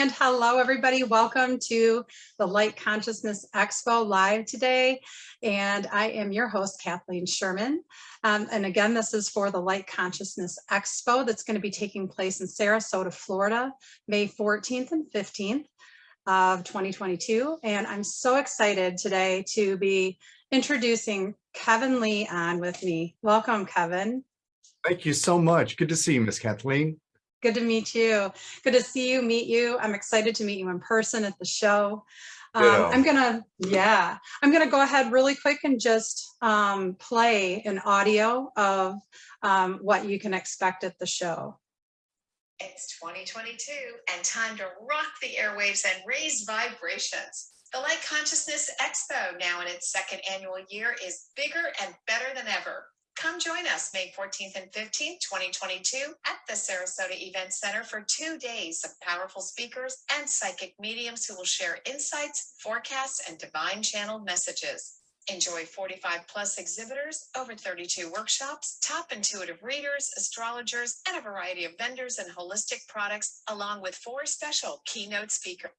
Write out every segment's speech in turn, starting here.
And hello, everybody. Welcome to the Light Consciousness Expo live today. And I am your host, Kathleen Sherman. Um, and again, this is for the Light Consciousness Expo that's going to be taking place in Sarasota, Florida, May 14th and 15th of 2022. And I'm so excited today to be introducing Kevin Lee on with me. Welcome, Kevin. Thank you so much. Good to see you, Miss Kathleen. Good to meet you. Good to see you, meet you. I'm excited to meet you in person at the show. Um, I'm gonna, yeah, I'm gonna go ahead really quick and just um, play an audio of um, what you can expect at the show. It's 2022 and time to rock the airwaves and raise vibrations. The Light Consciousness Expo, now in its second annual year, is bigger and better than ever. Come join us May 14th and 15th, 2022 at the Sarasota Event Center for two days of powerful speakers and psychic mediums who will share insights, forecasts, and divine channeled messages. Enjoy 45 plus exhibitors, over 32 workshops, top intuitive readers, astrologers, and a variety of vendors and holistic products, along with four special keynote speakers.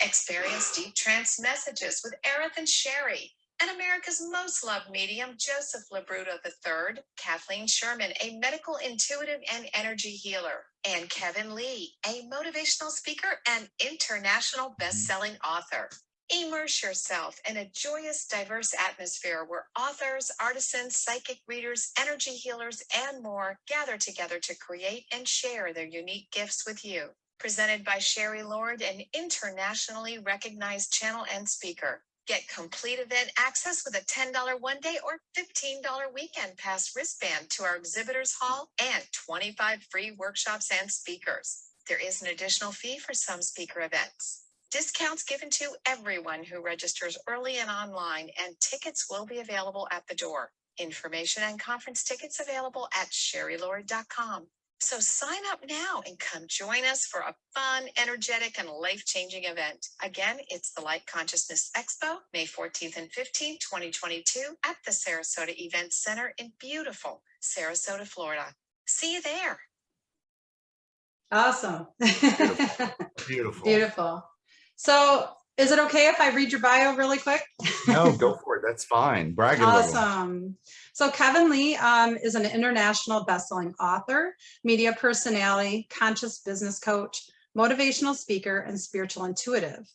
Experience deep trance messages with Aerith and Sherry, and America's most loved medium, Joseph Labruto III, Kathleen Sherman, a medical intuitive and energy healer, and Kevin Lee, a motivational speaker and international best-selling author. Immerse yourself in a joyous, diverse atmosphere where authors, artisans, psychic readers, energy healers, and more gather together to create and share their unique gifts with you. Presented by Sherry Lord, an internationally recognized channel and speaker. Get complete event access with a $10 one day or $15 weekend pass wristband to our exhibitors hall and 25 free workshops and speakers. There is an additional fee for some speaker events. Discounts given to everyone who registers early and online, and tickets will be available at the door. Information and conference tickets available at sherrylord.com. So sign up now and come join us for a fun, energetic, and life-changing event. Again, it's the Light Consciousness Expo, May 14th and 15th, 2022 at the Sarasota Event Center in beautiful Sarasota, Florida. See you there. Awesome. Beautiful. Beautiful. Beautiful. So is it okay if I read your bio really quick? No, go for it. That's fine. Brag. Awesome. So Kevin Lee um, is an international bestselling author, media personality, conscious business coach, motivational speaker, and spiritual intuitive.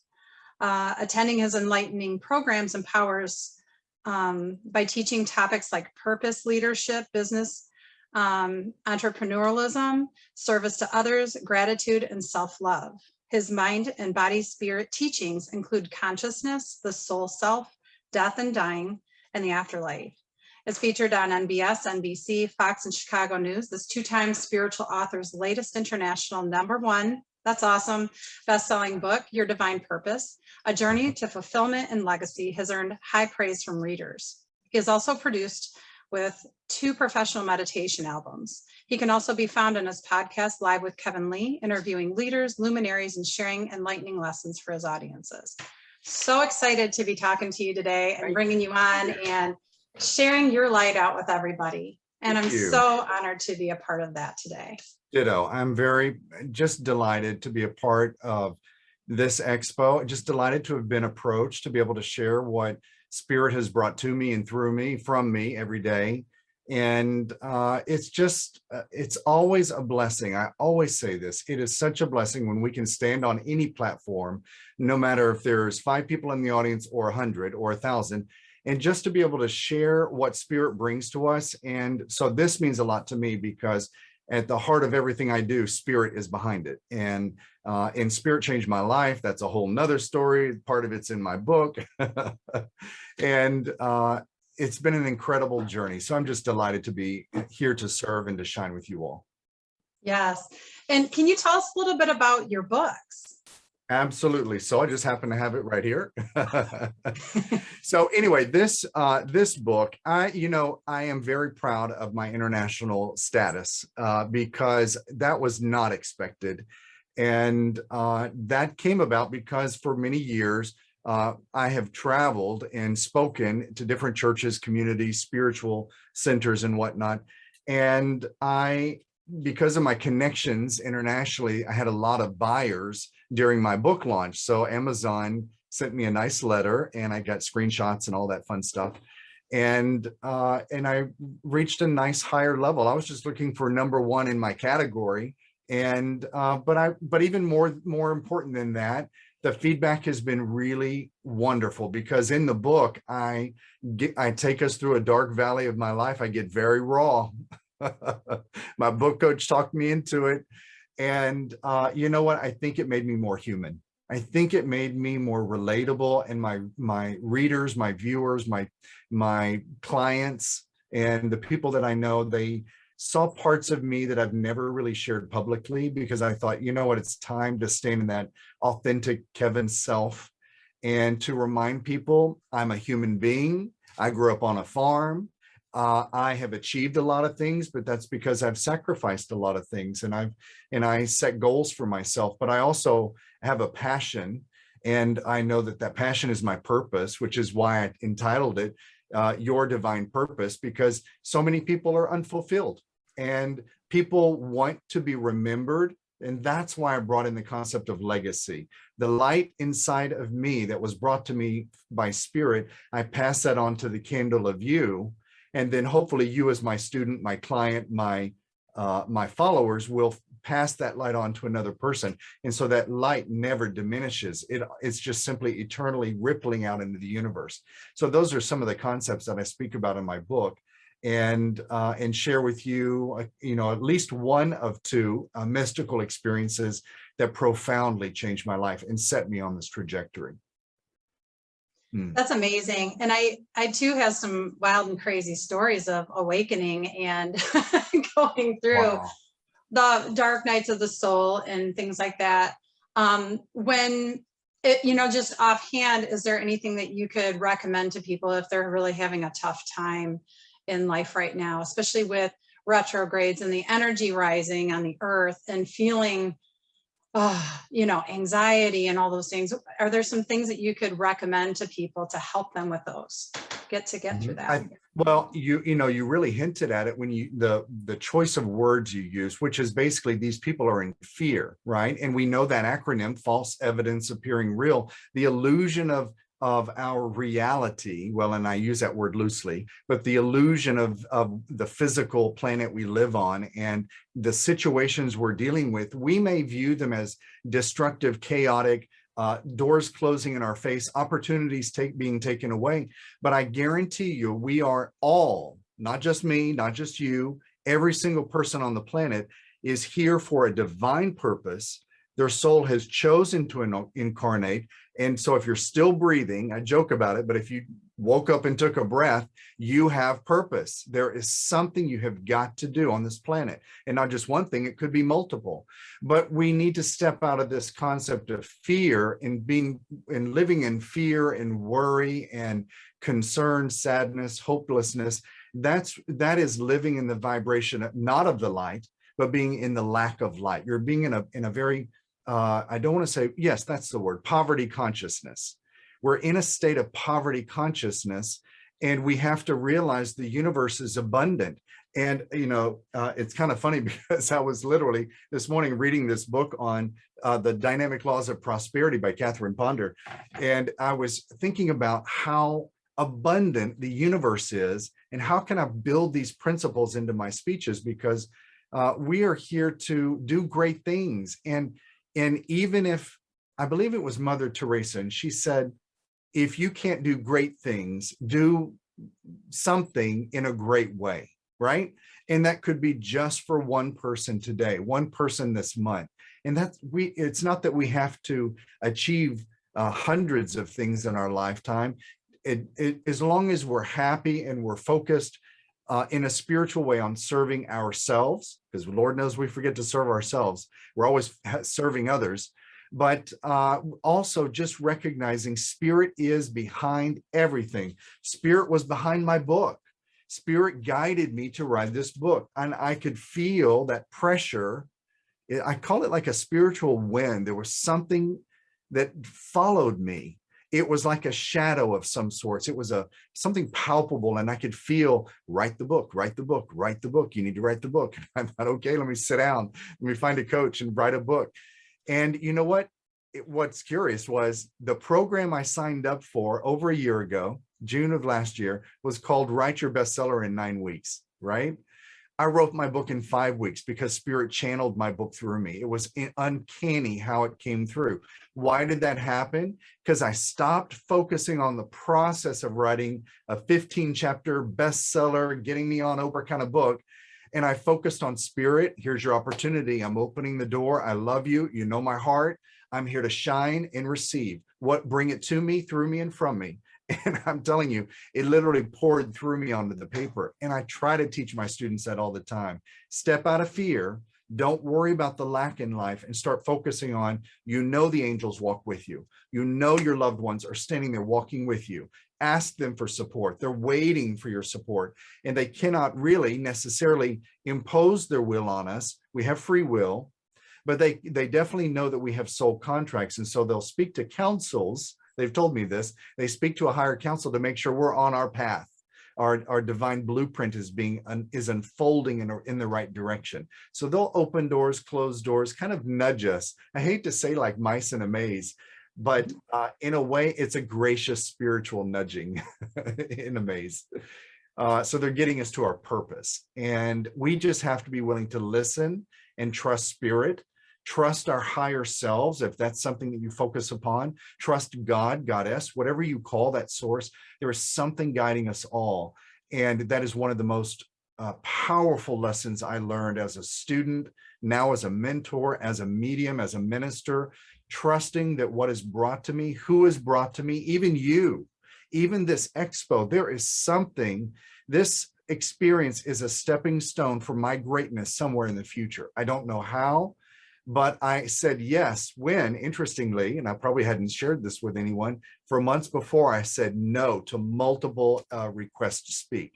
Uh, attending his enlightening programs empowers um, by teaching topics like purpose, leadership, business, um, entrepreneurialism, service to others, gratitude, and self-love. His mind and body spirit teachings include consciousness, the soul self, death and dying, and the afterlife. It's featured on NBS, NBC, Fox, and Chicago News. This two-time spiritual author's latest international number one, that's awesome, best-selling book, Your Divine Purpose, A Journey to Fulfillment and Legacy has earned high praise from readers. He has also produced with two professional meditation albums. He can also be found on his podcast, Live with Kevin Lee, interviewing leaders, luminaries, and sharing enlightening lessons for his audiences. So excited to be talking to you today and bringing you on and sharing your light out with everybody. And Thank I'm you. so honored to be a part of that today. Ditto. I'm very just delighted to be a part of this expo. Just delighted to have been approached to be able to share what spirit has brought to me and through me from me every day. And uh, it's just, uh, it's always a blessing. I always say this, it is such a blessing when we can stand on any platform, no matter if there's five people in the audience or a hundred or a thousand, and just to be able to share what spirit brings to us. And so this means a lot to me because at the heart of everything I do, spirit is behind it. And uh, and spirit changed my life. That's a whole nother story. Part of it's in my book. and uh, it's been an incredible journey. So I'm just delighted to be here to serve and to shine with you all. Yes. And can you tell us a little bit about your books? Absolutely. So I just happen to have it right here. so anyway, this uh, this book, I you know I am very proud of my international status uh, because that was not expected, and uh, that came about because for many years uh, I have traveled and spoken to different churches, communities, spiritual centers, and whatnot, and I because of my connections internationally, I had a lot of buyers during my book launch. So Amazon sent me a nice letter and I got screenshots and all that fun stuff. And uh, and I reached a nice higher level. I was just looking for number one in my category. And uh, but I but even more more important than that, the feedback has been really wonderful because in the book, I get I take us through a dark valley of my life. I get very raw. my book coach talked me into it. And uh, you know what? I think it made me more human. I think it made me more relatable and my my readers, my viewers, my my clients and the people that I know, they saw parts of me that I've never really shared publicly because I thought, you know what, it's time to stand in that authentic Kevin self and to remind people I'm a human being. I grew up on a farm. Uh, I have achieved a lot of things, but that's because I've sacrificed a lot of things and I've and I set goals for myself. But I also have a passion and I know that that passion is my purpose, which is why I entitled it uh, Your Divine Purpose, because so many people are unfulfilled and people want to be remembered. And that's why I brought in the concept of legacy. The light inside of me that was brought to me by spirit, I pass that on to the candle of you and then hopefully you as my student, my client, my uh, my followers will pass that light on to another person. And so that light never diminishes. It, it's just simply eternally rippling out into the universe. So those are some of the concepts that I speak about in my book and uh, and share with you, uh, you know, at least one of two uh, mystical experiences that profoundly changed my life and set me on this trajectory. Hmm. That's amazing. And I, I too have some wild and crazy stories of awakening and going through wow. the dark nights of the soul and things like that. Um, when it, you know, just offhand, is there anything that you could recommend to people if they're really having a tough time in life right now, especially with retrogrades and the energy rising on the earth and feeling uh, you know, anxiety and all those things. Are there some things that you could recommend to people to help them with those? Get to get through Mm-hmm. I- that. Well, you, you know, you really hinted at it when you, the, the choice of words you use, which is basically these people are in fear, right? And we know that acronym, false evidence appearing real, the illusion of of our reality, well, and I use that word loosely, but the illusion of, of the physical planet we live on and the situations we're dealing with, we may view them as destructive, chaotic, uh, doors closing in our face, opportunities take, being taken away. But I guarantee you, we are all, not just me, not just you, every single person on the planet is here for a divine purpose. Their soul has chosen to incarnate and so if you're still breathing, I joke about it, but if you woke up and took a breath, you have purpose. There is something you have got to do on this planet and not just one thing, it could be multiple, but we need to step out of this concept of fear and being and living in fear and worry and concern, sadness, hopelessness. That's, that is living in the vibration, not of the light, but being in the lack of light. You're being in a, in a very uh, I don't want to say, yes, that's the word, poverty consciousness. We're in a state of poverty consciousness and we have to realize the universe is abundant. And, you know, uh, it's kind of funny because I was literally this morning reading this book on uh, the dynamic laws of prosperity by Catherine Ponder. And I was thinking about how abundant the universe is and how can I build these principles into my speeches because uh, we are here to do great things. And and even if, I believe it was Mother Teresa, and she said, if you can't do great things, do something in a great way, right? And that could be just for one person today, one person this month. And that's we, it's not that we have to achieve uh, hundreds of things in our lifetime. It, it, as long as we're happy and we're focused uh, in a spiritual way on serving ourselves, because Lord knows we forget to serve ourselves. We're always serving others, but uh, also just recognizing spirit is behind everything. Spirit was behind my book. Spirit guided me to write this book and I could feel that pressure. I call it like a spiritual wind. There was something that followed me it was like a shadow of some sorts. It was a something palpable and I could feel, write the book, write the book, write the book. You need to write the book. And I thought, okay, let me sit down. Let me find a coach and write a book. And you know what? It, what's curious was the program I signed up for over a year ago, June of last year, was called Write Your Bestseller in Nine Weeks, right? I wrote my book in five weeks because spirit channeled my book through me. It was uncanny how it came through. Why did that happen? Because I stopped focusing on the process of writing a 15 chapter bestseller, getting me on Oprah kind of book. And I focused on spirit. Here's your opportunity. I'm opening the door. I love you. You know my heart. I'm here to shine and receive what bring it to me, through me, and from me. And I'm telling you, it literally poured through me onto the paper. And I try to teach my students that all the time. Step out of fear. Don't worry about the lack in life and start focusing on, you know, the angels walk with you. You know, your loved ones are standing there walking with you. Ask them for support. They're waiting for your support and they cannot really necessarily impose their will on us. We have free will, but they, they definitely know that we have soul contracts. And so they'll speak to councils they've told me this, they speak to a higher council to make sure we're on our path. Our, our divine blueprint is being is unfolding in, in the right direction. So they'll open doors, close doors, kind of nudge us. I hate to say like mice in a maze, but uh, in a way, it's a gracious spiritual nudging in a maze. Uh, so they're getting us to our purpose. And we just have to be willing to listen and trust spirit trust our higher selves if that's something that you focus upon trust god goddess whatever you call that source there is something guiding us all. And that is one of the most uh, powerful lessons i learned as a student now as a mentor as a medium as a minister trusting that what is brought to me who is brought to me even you even this expo there is something this experience is a stepping stone for my greatness somewhere in the future. I don't know how but I said yes when, interestingly, and I probably hadn't shared this with anyone, for months before I said no to multiple uh, requests to speak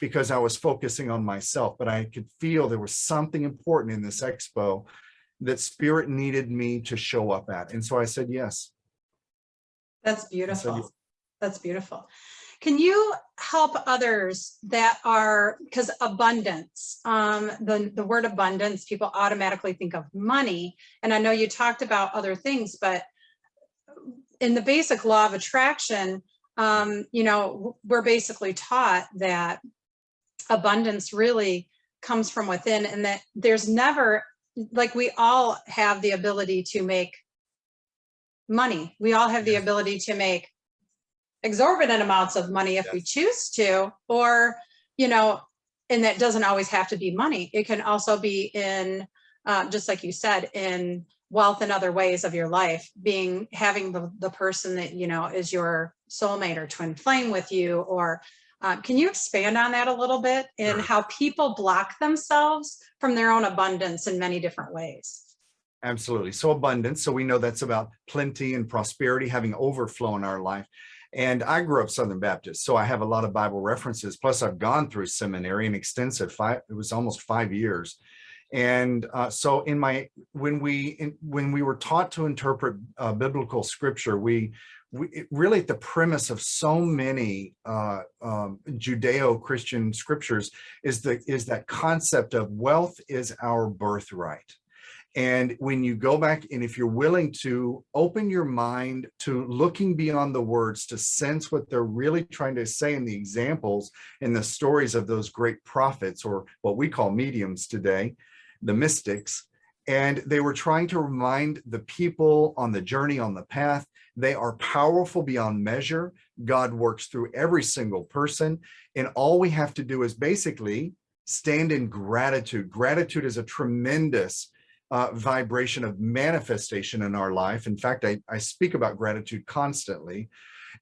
because I was focusing on myself, but I could feel there was something important in this expo that spirit needed me to show up at. And so I said yes. That's beautiful. That's beautiful. Can you help others that are, because abundance, um, the, the word abundance, people automatically think of money. And I know you talked about other things, but in the basic law of attraction, um, you know, we're basically taught that abundance really comes from within and that there's never, like we all have the ability to make money. We all have the ability to make exorbitant amounts of money if we choose to, or, you know, and that doesn't always have to be money. It can also be in, uh, just like you said, in wealth and other ways of your life, being having the, the person that, you know, is your soulmate or twin flame with you, or uh, can you expand on that a little bit in Sure. how people block themselves from their own abundance in many different ways? Absolutely. So abundance. So we know that's about plenty and prosperity, having overflow in our life. And I grew up Southern Baptist, so I have a lot of Bible references. Plus, I've gone through seminary, an extensive five. It was almost five years. And uh, so, in my when we in, when we were taught to interpret uh, biblical scripture, we we really the premise of so many uh, um, Judeo-Christian scriptures is the is that concept of wealth is our birthright. And when you go back and if you're willing to open your mind to looking beyond the words to sense what they're really trying to say in the examples in the stories of those great prophets or what we call mediums today, the mystics, and they were trying to remind the people on the journey, on the path, they are powerful beyond measure. God works through every single person. And all we have to do is basically stand in gratitude. Gratitude is a tremendous uh, vibration of manifestation in our life. In fact, I, I speak about gratitude constantly.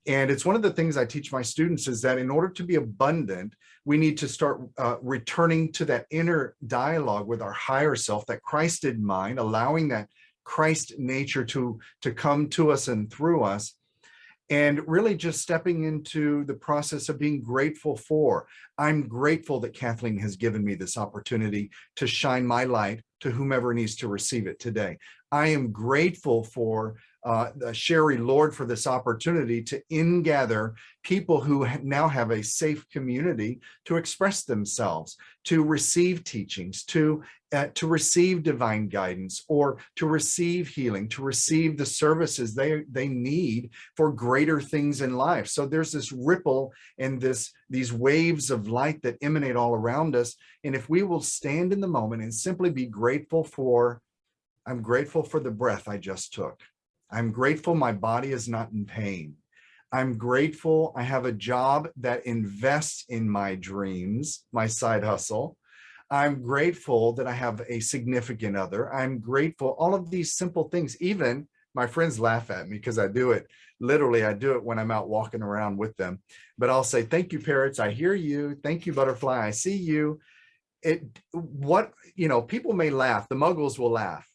And it's one of the things I teach my students is that in order to be abundant, we need to start uh, returning to that inner dialogue with our higher self, that Christ in mind, allowing that Christ nature to, to come to us and through us and really just stepping into the process of being grateful for. I'm grateful that Kathleen has given me this opportunity to shine my light to whomever needs to receive it today. I am grateful for uh, Sherry Lord for this opportunity to ingather people who now have a safe community to express themselves, to receive teachings, to uh, to receive divine guidance or to receive healing, to receive the services they, they need for greater things in life. So there's this ripple and this these waves of light that emanate all around us. And if we will stand in the moment and simply be grateful for, I'm grateful for the breath I just took. I'm grateful my body is not in pain. I'm grateful I have a job that invests in my dreams, my side hustle. I'm grateful that I have a significant other. I'm grateful, all of these simple things, even my friends laugh at me because I do it. Literally, I do it when I'm out walking around with them. But I'll say, thank you, parrots. I hear you. Thank you, butterfly. I see you. It, what, you know, people may laugh. The muggles will laugh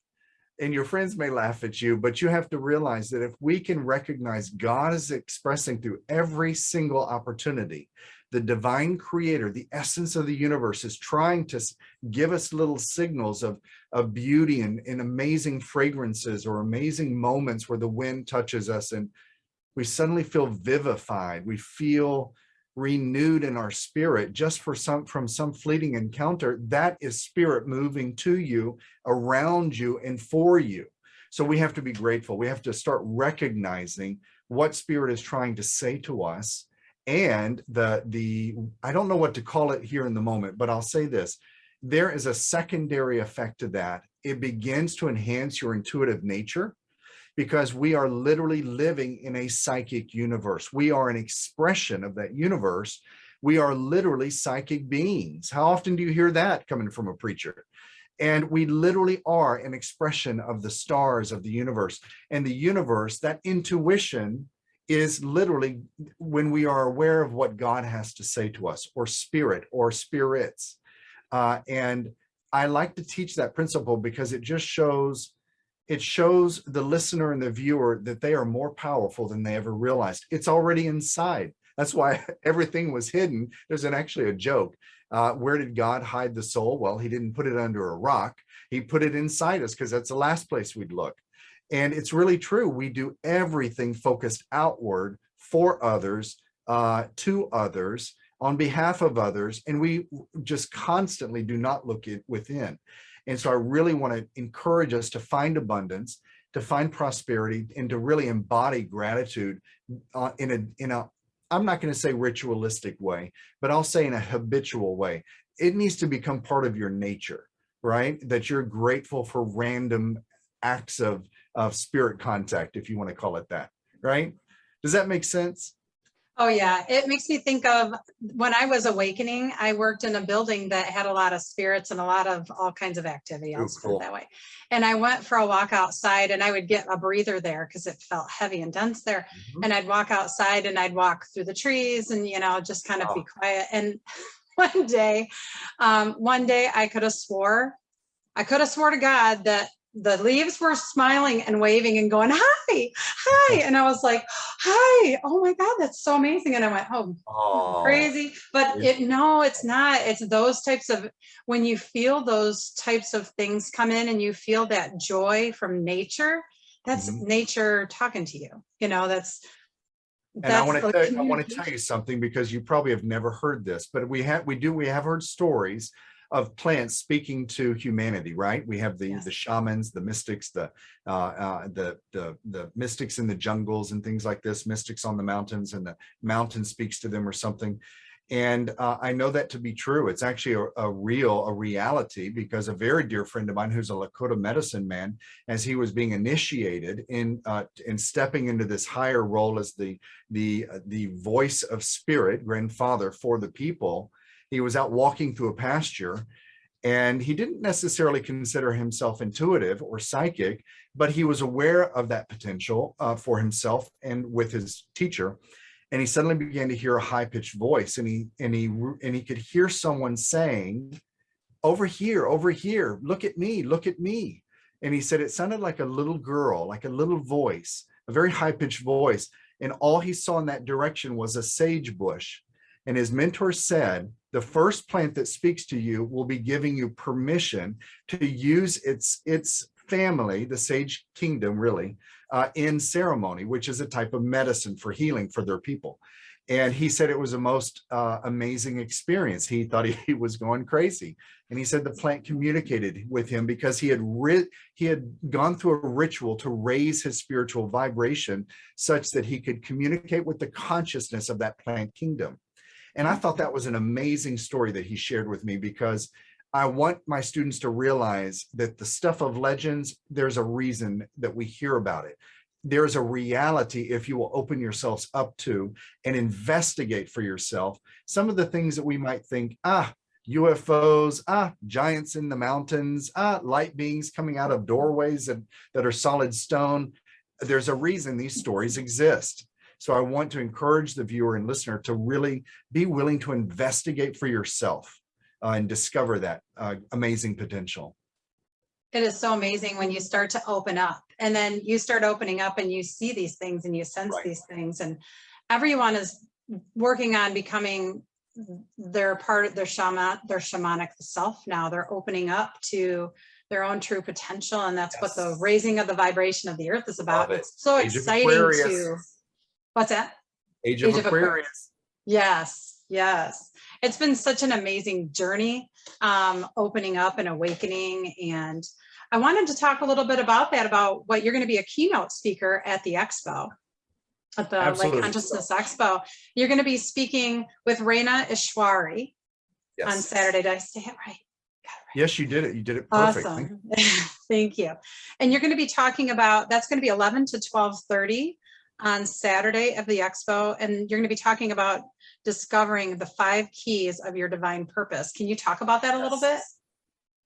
and your friends may laugh at you, but you have to realize that if we can recognize God is expressing through every single opportunity, the divine creator, the essence of the universe is trying to give us little signals of, of beauty and, and amazing fragrances or amazing moments where the wind touches us and we suddenly feel vivified. We feel renewed in our spirit just for some from some fleeting encounter that is spirit moving to you around you and for you. So we have to be grateful. We have to start recognizing what spirit is trying to say to us and the the i don't know what to call it here in the moment but i'll say this. There is a secondary effect to that. It begins to enhance your intuitive nature because we are literally living in a psychic universe. We are an expression of that universe. We are literally psychic beings. How often do you hear that coming from a preacher? And we literally are an expression of the stars of the universe. And the universe, that intuition is literally when we are aware of what God has to say to us or spirit or spirits. Uh, and I like to teach that principle because it just shows it shows the listener and the viewer that they are more powerful than they ever realized. It's already inside. That's why everything was hidden. There's an actually a joke. Uh, where did God hide the soul? Well, he didn't put it under a rock. He put it inside us because that's the last place we'd look. And it's really true. We do everything focused outward for others, uh, to others, on behalf of others. And we just constantly do not look it within. And so I really want to encourage us to find abundance, to find prosperity, and to really embody gratitude uh, in a in a I'm not going to say ritualistic way, but I'll say in a habitual way. It needs to become part of your nature, right? That you're grateful for random acts of of spirit contact, if you want to call it that, right? Does that make sense? Oh, yeah. It makes me think of when I was awakening, I worked in a building that had a lot of spirits and a lot of all kinds of activity. I'll put cool. that way. And I went for a walk outside and I would get a breather there because it felt heavy and dense there. Mhm. And I'd walk outside and I'd walk through the trees and, you know, just kind of be quiet. And one day, um, one day I could have swore, I could have swore to God that the leaves were smiling and waving and going, hi, hi. And I was like, hi, oh my God, that's so amazing. And I went, oh, Oh, crazy. But it, no, it's not. It's those types of, when you feel those types of things come in and you feel that joy from nature, that's Mhm. nature talking to you. You know, that's, And I want to tell, I want to tell you something because you probably have never heard this, but we have we do we have heard stories of plants speaking to humanity, right? We have the Yes. the shamans, the mystics, the uh, uh, the the the mystics in the jungles and things like this, mystics on the mountains, and the mountain speaks to them or something. And uh, I know that to be true. It's actually a, a real, a reality, because a very dear friend of mine who's a Lakota medicine man, as he was being initiated in uh, in stepping into this higher role as the the uh, the voice of spirit, grandfather for the people, he was out walking through a pasture and he didn't necessarily consider himself intuitive or psychic, but he was aware of that potential uh, for himself and with his teacher. And he suddenly began to hear a high pitched voice and he, and he, and he could hear someone saying, over here, over here, look at me, look at me. And he said, it sounded like a little girl, like a little voice, a very high pitched voice. And all he saw in that direction was a sage bush. And his mentor said, the first plant that speaks to you will be giving you permission to use its, its family, the sage kingdom really, uh, in ceremony, which is a type of medicine for healing for their people. And he said it was a most uh, amazing experience. He thought he, he was going crazy. And he said the plant communicated with him because he had he had gone through a ritual to raise his spiritual vibration such that he could communicate with the consciousness of that plant kingdom. And I thought that was an amazing story that he shared with me because I want my students to realize that the stuff of legends, there's a reason that we hear about it. There's a reality if you will open yourselves up to and investigate for yourself some of the things that we might think, ah, UFOs, ah, giants in the mountains, ah, light beings coming out of doorways that, that are solid stone. There's a reason these stories exist. So I want to encourage the viewer and listener to really be willing to investigate for yourself uh, and discover that uh, amazing potential. It is so amazing when you start to open up and then you start opening up and you see these things and you sense Right. these things and everyone is working on becoming their part of their shaman, their shamanic self now. They're opening up to their own true potential and that's what the raising of the vibration of the earth is about. It. It's so Age exciting to, what's that? Age of Age of Aquarius. Yes, yes. It's been such an amazing journey, um, opening up and awakening. And I wanted to talk a little bit about that, about what you're going to be a keynote speaker at the expo. At the Absolutely. Consciousness Expo. You're going to be speaking with Reina Ishwari yes. on Saturday. Did I say it right? It right. Yes, you did it. You did it perfect. Awesome. Thank you. And you're going to be talking about, that's going to be 11 to 12:30 on Saturday of the expo. And you're going to be talking about discovering the five keys of your divine purpose. Can you talk about that a little bit?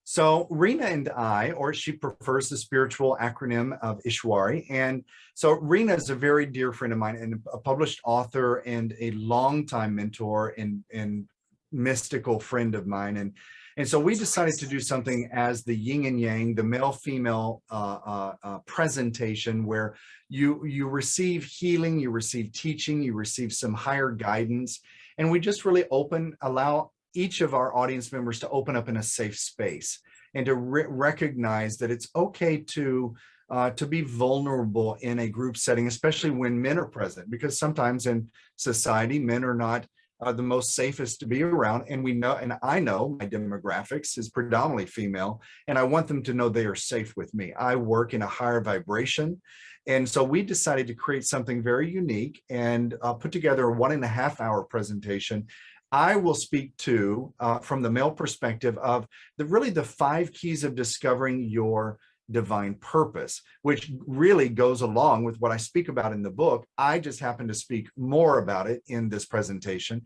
So Rena and I, or she prefers the spiritual acronym of Ishwari. And so Rena is a very dear friend of mine and a published author and a longtime mentor and, and mystical friend of mine. And, and so we decided to do something as the yin and yang, the male female uh, uh, uh, presentation where you, you receive healing, you receive teaching, you receive some higher guidance. And we just really open, allow each of our audience members to open up in a safe space and to re recognize that it's okay to uh, to be vulnerable in a group setting, especially when men are present, because sometimes in society, men are not uh, the most safest to be around. And we know, and I know my demographics is predominantly female, and I want them to know they are safe with me. I work in a higher vibration. And so we decided to create something very unique and uh, put together a one and a half hour presentation I will speak to, uh, from the male perspective of the really the five keys of discovering your divine purpose, which really goes along with what I speak about in the book. I just happen to speak more about it in this presentation.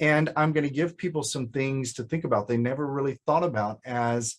And I'm going to give people some things to think about they never really thought about as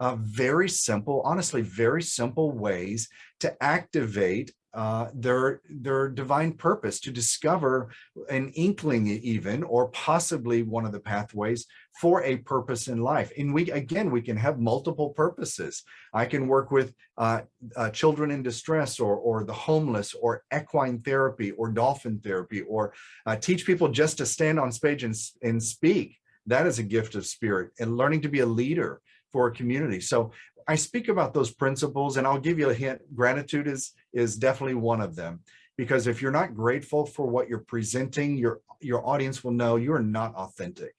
uh, very simple, honestly, very simple ways to activate uh, their their divine purpose to discover an inkling even or possibly one of the pathways for a purpose in life. And we again we can have multiple purposes. I can work with uh, uh, children in distress or or the homeless or equine therapy or dolphin therapy or uh, teach people just to stand on stage and, and speak. That is a gift of spirit and learning to be a leader for a community. So I speak about those principles and I'll give you a hint. Gratitude is, is definitely one of them because if you're not grateful for what you're presenting, your, your audience will know you're not authentic.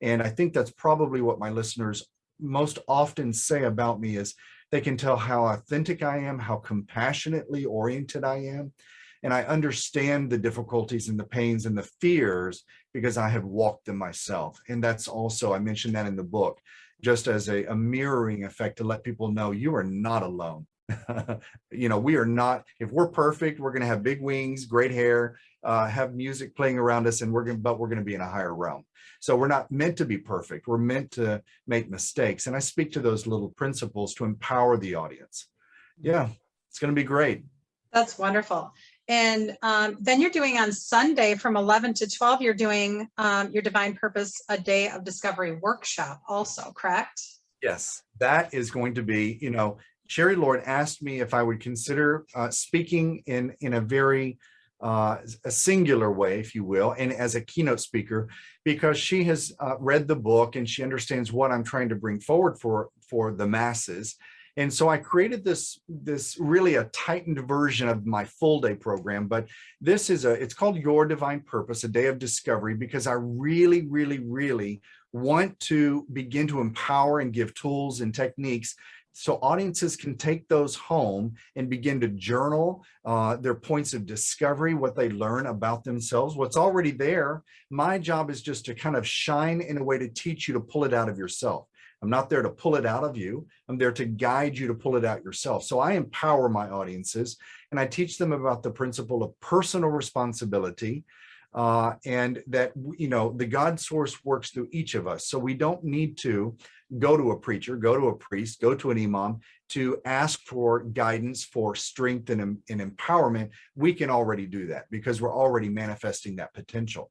And I think that's probably what my listeners most often say about me is they can tell how authentic I am, how compassionately oriented I am. And I understand the difficulties and the pains and the fears because I have walked them myself. And that's also, I mentioned that in the book just as a, a mirroring effect to let people know you are not alone. you know, we are not, if we're perfect, we're going to have big wings, great hair, uh, have music playing around us, and we're going to, but we're going to be in a higher realm. So we're not meant to be perfect. We're meant to make mistakes. And I speak to those little principles to empower the audience. Yeah, it's going to be great. That's wonderful. And um, then you're doing on Sunday from 11 to 12, you're doing um, your Divine Purpose, a day of discovery workshop also, correct? Yes, that is going to be, you know, Sherry Lord asked me if I would consider uh, speaking in, in a very uh, a singular way, if you will, and as a keynote speaker, because she has uh, read the book and she understands what I'm trying to bring forward for, for the masses. And so I created this, this really a tightened version of my full day program, but this is a, it's called Your Divine Purpose, a day of discovery, because I really, really, really want to begin to empower and give tools and techniques so audiences can take those home and begin to journal uh, their points of discovery, what they learn about themselves, what's already there. My job is just to kind of shine in a way to teach you to pull it out of yourself. I'm not there to pull it out of you. I'm there to guide you to pull it out yourself. So I empower my audiences and I teach them about the principle of personal responsibility, uh, and that, you know, the God source works through each of us. So we don't need to go to a preacher, go to a priest, go to an imam to ask for guidance, for strength and, and empowerment. We can already do that because we're already manifesting that potential.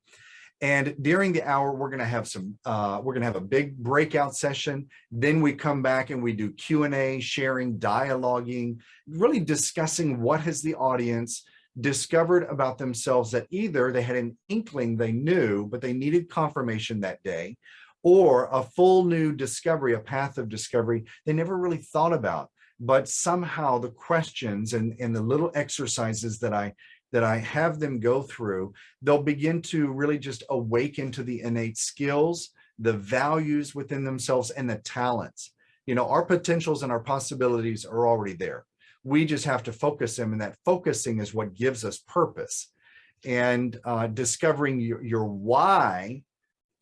And during the hour, we're going to have some, uh, we're going to have a big breakout session. Then we come back and we do Q&A, sharing, dialoguing, really discussing what has the audience discovered about themselves that either they had an inkling they knew, but they needed confirmation that day, or a full new discovery, a path of discovery they never really thought about. But somehow the questions and, and the little exercises that I that I have them go through, they'll begin to really just awaken to the innate skills, the values within themselves and the talents. You know, our potentials and our possibilities are already there. We just have to focus them and that focusing is what gives us purpose. And uh, discovering your, your why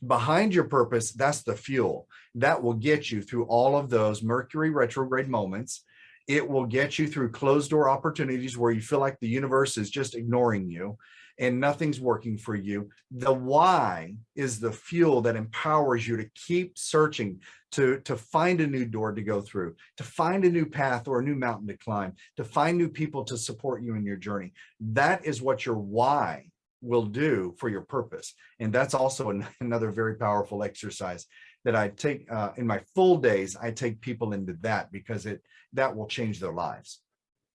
behind your purpose, that's the fuel that will get you through all of those Mercury retrograde moments. It will get you through closed door opportunities where you feel like the universe is just ignoring you and nothing's working for you. The why is the fuel that empowers you to keep searching, to, to find a new door to go through, to find a new path or a new mountain to climb, to find new people to support you in your journey. That is what your why will do for your purpose. And that's also an, another very powerful exercise that I take uh, in my full days. I take people into that because it that will change their lives.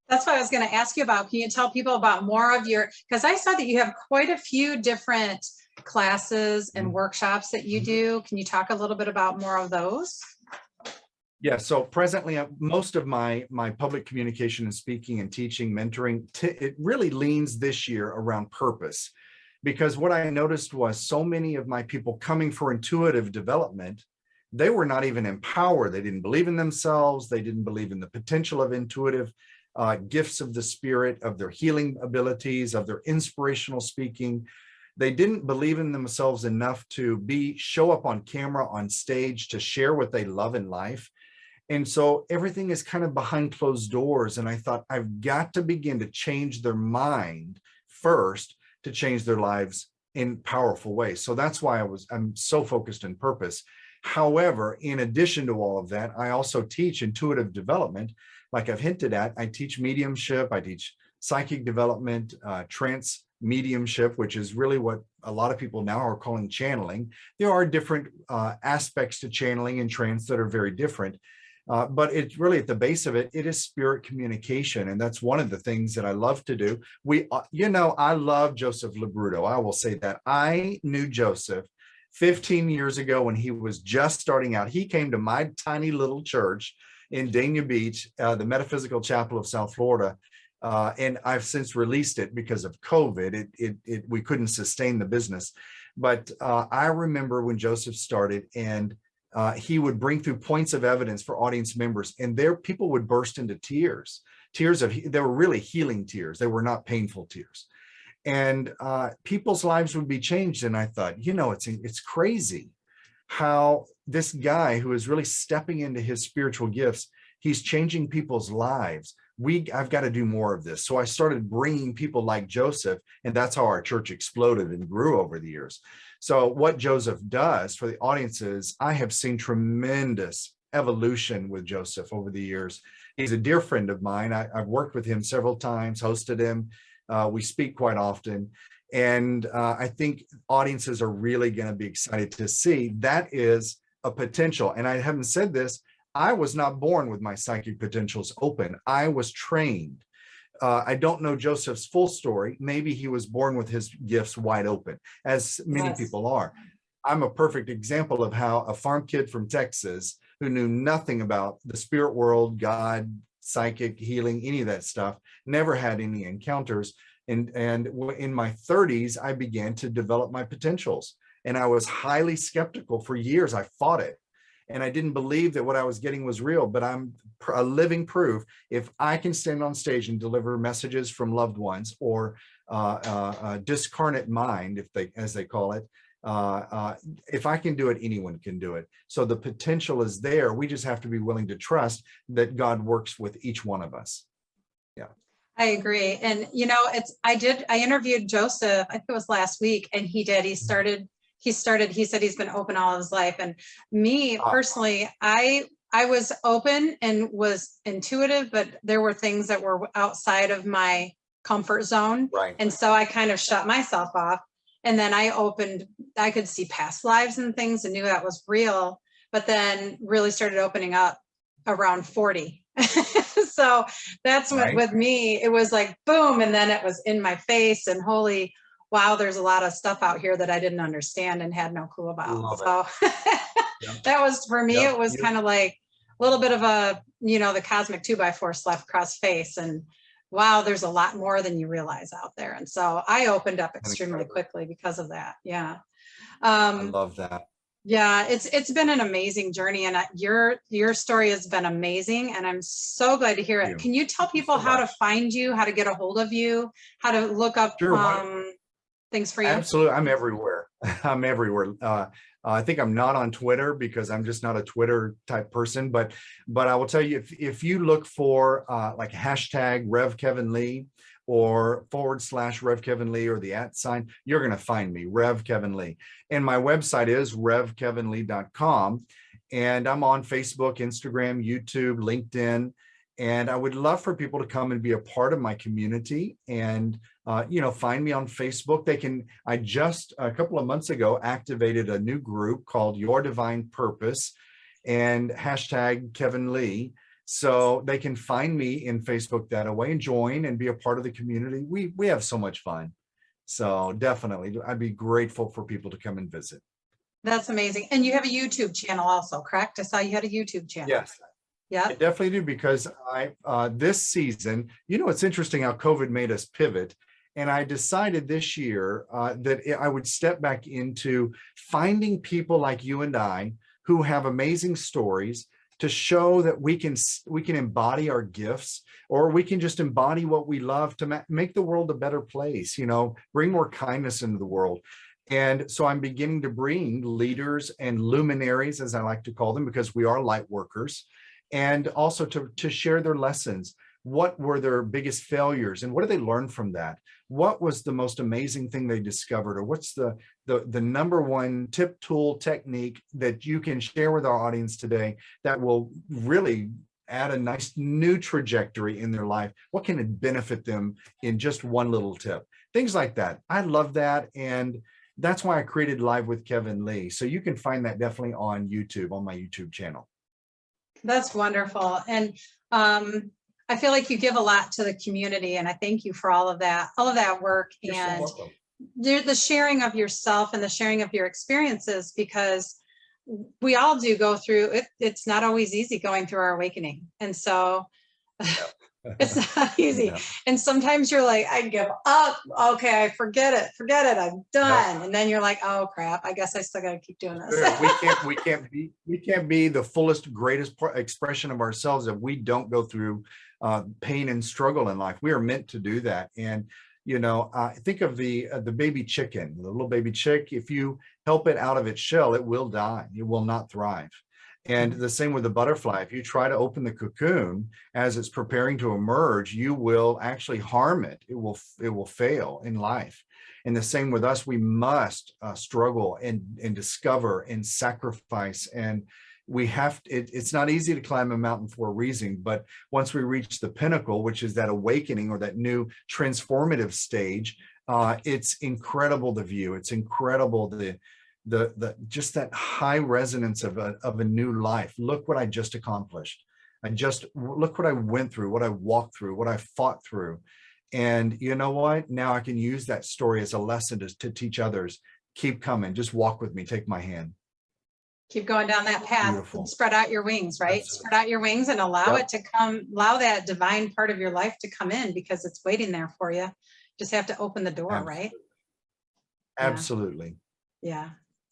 That's what I was going to ask you about. Can you tell people about more of your, because I saw that you have quite a few different classes and Mhm. workshops that you Mhm. do. Can you talk a little bit about more of those? Yeah, so presently, uh, most of my my public communication and speaking and teaching, mentoring, it really leans this year around purpose. Because what I noticed was so many of my people coming for intuitive development, they were not even empowered. They didn't believe in themselves. They didn't believe in the potential of intuitive uh, gifts of the spirit, of their healing abilities, of their inspirational speaking. They didn't believe in themselves enough to be show up on camera, on stage, to share what they love in life. And so everything is kind of behind closed doors. And I thought, I've got to begin to change their mind first to change their lives in powerful ways. So that's why I was, I'm so focused in purpose. However, in addition to all of that, I also teach intuitive development. Like I've hinted at, I teach mediumship, I teach psychic development, uh, trance mediumship, which is really what a lot of people now are calling channeling. There are different uh, aspects to channeling and trance that are very different. Uh, but it's really at the base of it, it is spirit communication. And that's one of the things that I love to do. We, uh, you know, I love Joseph Labruto. I will say that I knew Joseph 15 years ago when he was just starting out. He came to my tiny little church in Dania Beach, uh, the Metaphysical Chapel of South Florida. Uh, and I've since released it because of COVID. It, it, it we couldn't sustain the business. But uh, I remember when Joseph started and uh, he would bring through points of evidence for audience members and there people would burst into tears, tears of, they were really healing tears. They were not painful tears. And uh, people's lives would be changed. And I thought, you know, it's, it's crazy how this guy who is really stepping into his spiritual gifts, he's changing people's lives. We, I've got to do more of this. So I started bringing people like Joseph, and that's how our church exploded and grew over the years. So what Joseph does for the audiences, I have seen tremendous evolution with Joseph over the years. He's a dear friend of mine. I, have worked with him several times, hosted him. Uh, we speak quite often. And uh, I think audiences are really going to be excited to see that is a potential. And I haven't said this, I was not born with my psychic potentials open. I was trained uh, I don't know Joseph's full story. Maybe he was born with his gifts wide open, as many Yes. people are. I'm a perfect example of how a farm kid from Texas who knew nothing about the spirit world, God, psychic healing, any of that stuff, never had any encounters. And, and in my 30s, I began to develop my potentials. And I was highly skeptical for years. I fought it. And I didn't believe that what I was getting was real, but I'm a living proof. If I can stand on stage and deliver messages from loved ones or uh, uh, uh, discarnate mind, if they, as they call it, uh, uh, if I can do it, anyone can do it. So the potential is there. We just have to be willing to trust that God works with each one of us. Yeah. I agree. And you know, it's, I did, I interviewed Joseph, I think it was last week, and he did, he started, he started, he said he's been open all his life. And me Ah. personally, I, I was open and was intuitive, but there were things that were outside of my comfort zone. Right. And so I kind of shut myself off. And then I opened, I could see past lives and things and knew that was real, but then really started opening up around 40. so that's what Right. with me, it was like boom, and then it was in my face and holy wow, there's a lot of stuff out here that I didn't understand and had no clue about. So that was for me, it was kind of like a little bit of a, you know, the cosmic two by four left across face and wow, there's a lot more than you realize out there. And so I opened up extremely quickly because of that. Yeah. I Um, love that. yeah, it's it's been an amazing journey and your your story has been amazing and I'm so glad to hear it. Can you tell people so how to find you, how to get a hold of you, how to look up Sure, um things for you? Absolutely. I'm everywhere. I'm everywhere. Uh, I think I'm not on Twitter because I'm just not a Twitter type person, but, but I will tell you, if, if you look for uh, like hashtag Rev Kevin Lee or forward slash Rev Kevin Lee or the at sign, you're going to find me, Rev Kevin Lee. And my website is revkevinlee.com. And I'm on Facebook, Instagram, YouTube, LinkedIn. And I would love for people to come and be a part of my community and uh, you know, find me on Facebook. They can, I just a couple of months ago activated a new group called Your Divine Purpose and hashtag Kevin Lee. So they can find me in Facebook that way and join and be a part of the community. We, we have so much fun. So definitely, I'd be grateful for people to come and visit. That's amazing. And you have a YouTube channel also, correct? I saw you had a YouTube channel. Yes, Yeah. I definitely do because I, uh, this season, you know, it's interesting how COVID made us pivot. And I decided this year uh, that I would step back into finding people like you and I who have amazing stories to show that we can we can embody our gifts or we can just embody what we love to ma- make the world a better place, you know, bring more kindness into the world. And so I'm beginning to bring leaders and luminaries, as I like to call them, because we are light workers, and also to, to share their lessons. What were their biggest failures and what did they learn from that? What was the most amazing thing they discovered or what's the, the, the number one tip tool technique that you can share with our audience today that will really add a nice new trajectory in their life? What can it benefit them in just one little tip? Things like that. I love that. And that's why I created Live with Kevin Lee. So you can find that definitely on YouTube, on my YouTube channel. That's wonderful. And um, I feel like you give a lot to the community and I thank you for all of that, all of that work You're so and welcome. the the sharing of yourself and the sharing of your experiences because we all do go through it. It's not always easy going through our awakening. And so it's not easy. Yeah. And sometimes you're like, I give up. Okay, I forget it, forget it. I'm done. And then you're like, oh crap, I guess I still gotta keep doing this. we can't we can't be we can't be the fullest greatest expression of ourselves if we don't go through uh pain and struggle in life we are meant to do that and you know uh, think of the uh, the baby chicken the little baby chick if you help it out of its shell it will die it will not thrive and the same with the butterfly. If you try to open the cocoon as it's preparing to emerge you will actually harm it. It will it will fail in life. And the same with us, we must uh, struggle and, and discover and sacrifice. And we have, it, it's not easy to climb a mountain for a reason, but once we reach the pinnacle, which is that awakening or that new transformative stage, uh, it's incredible the view. It's incredible the, the, the, just that high resonance of a, of a new life. Look what I just accomplished. I just, look what I went through, what I walked through, what I fought through. And you know what? Now I can use that story as a lesson to, to teach others. Keep coming, just walk with me, take my hand. Keep going down that path spread out your wings, right? That's it. Spread out your wings and allow Yep. it to come, allow that divine part of your life to come in because it's waiting there for you. Just have to open the door, right? Yeah. Absolutely. Yeah.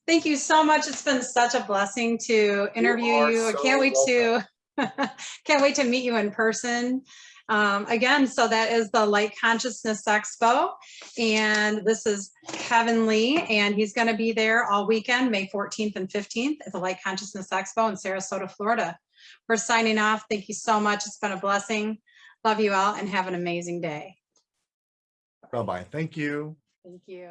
Thank you so much. It's been such a blessing to interview are you. I so can't wait to, can't wait to meet you in person. Um, again, so that is the Light Consciousness Expo. And this is Kevin Lee, and he's going to be there all weekend, May 14th and 15th at the Light Consciousness Expo in Sarasota, Florida. We're signing off. Thank you so much. It's been a blessing. Love you all and have an amazing day. Bye-bye. Thank you. Thank you.